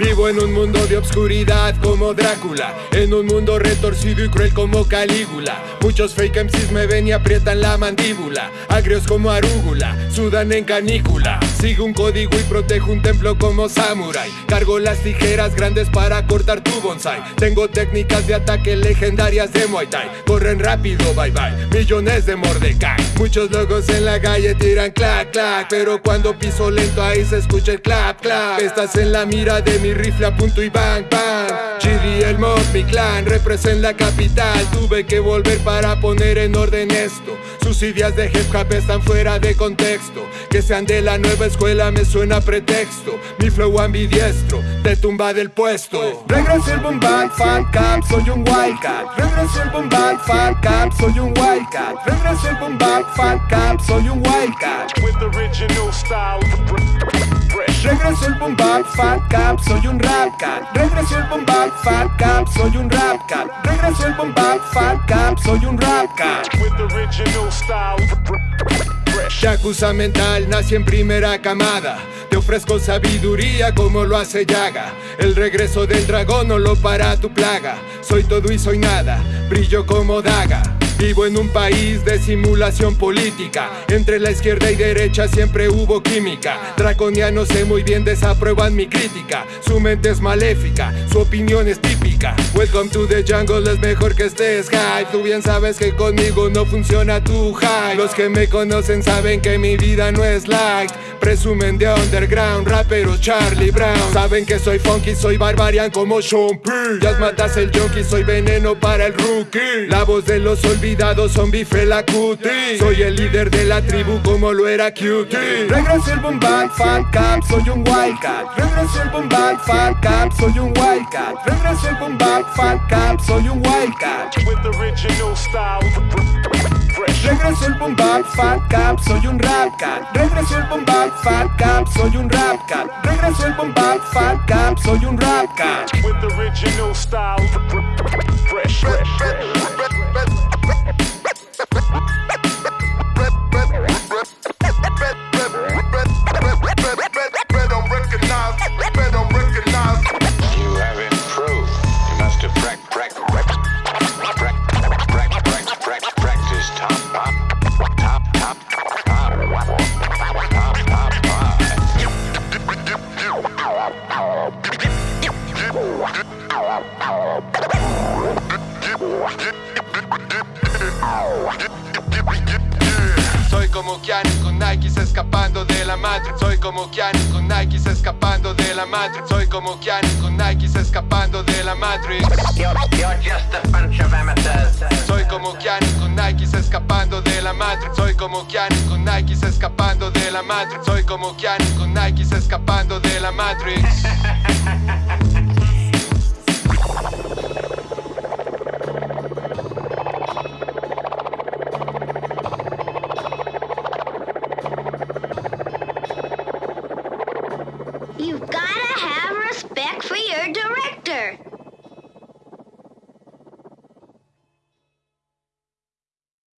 Vivo en un mundo de obscuridad como Drácula En un mundo retorcido y cruel como Calígula. Muchos fake MCs me ven y aprietan la mandíbula. Agrios como arúgula, sudan en canícula. Sigo un código y protejo un templo como samurai Cargo las tijeras grandes para cortar tu bonsai. Tengo técnicas de ataque legendarias de Muay Thai. Corren rápido, bye bye, millones de Mordecai. Muchos locos en la calle tiran clac clac Pero cuando piso lento ahí se escucha el clap clap. Estás en la mira de mi rifle a punto y bang bang. GD el mob, mi clan, represent la capital. Tuve que volver para poner en orden esto. Sus ideas de hip hop están fuera de contexto. Que sean de la nueva escuela me suena pretexto. Mi flow ambidiestro, te tumba del puesto. Regreso el boom bang, fan camp, soy un wildcat Regreso el boom bang, fan camp, soy un wildcat Regreso el boom bang, fan camp, soy un wildcat with original style. Fresh. Regreso el boom bap, fan camp, soy un rap cat. Regreso el boom bap, fan camp, soy un rap cat. Regreso el boom bap, fan camp, soy un rap cat. with original style. Fresh. Yakuza mental, nací en primera camada. Te ofrezco sabiduría como lo hace Yaga. El regreso del dragón no lo para tu plaga. Soy todo y soy nada, brillo como daga. Vivo en un país de simulación política. Entre la izquierda y derecha siempre hubo química. Draconianos sé muy bien desaprueban mi crítica. Su mente es maléfica, su opinión es típica. Welcome to the jungle, es mejor que estés high. Tú bien sabes que conmigo no funciona tu high. Los que me conocen saben que mi vida no es light. Presumen de underground, rapero Charlie Brown. Saben que soy funky, soy barbarian como Sean P. Ya matas el junkie, soy veneno para el rookie. La voz de los olvidados, zombie la cutie. Soy el líder de la tribu como lo era Cutie. Regreso el boom bang, fan camp, soy un wildcat. Regreso el boom bang, fan camp, soy un wildcat. Regreso el bang, fan camp, soy un wildcat. with original style. Fresh. Regreso el boom bap, fan camp, soy un rap cat. Regreso el boom bap, fan camp, soy un rap cat. Regreso el boom bap, fan camp, soy un rap cat. with original style. Fresh. Fresh. Soy como Keanu con Nikes escapando de la Matrix. Soy como Keanu con Nikes escapando de la Matrix. Soy como Keanu con Nikes escapando de la Matrix. Soy como Keanu con Nikes escapando de la Matrix. Soy como Keanu con Nikes escapando de la Matrix. Soy como Keanu con Nikes escapando de la Matrix. Doctor!